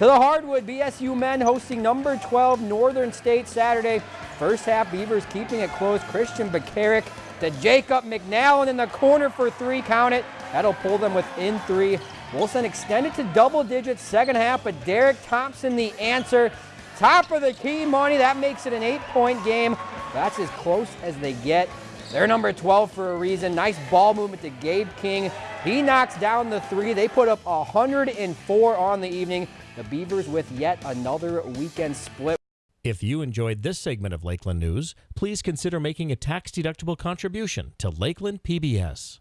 To the hardwood, BSU men hosting number 12 Northern State Saturday. First half, Beavers keeping it close. Christian Bakaric to Jacob McNallen in the corner for three. Count it. That'll pull them within three. Wilson extended to double digits second half, but Derek Thompson the answer. Top of the key money. That makes it an eight-point game. That's as close as they get. They're number 12 for a reason. Nice ball movement to Gabe King. He knocks down the three. They put up 104 on the evening. The Beavers with yet another weekend split. If you enjoyed this segment of Lakeland News, please consider making a tax-deductible contribution to Lakeland PBS.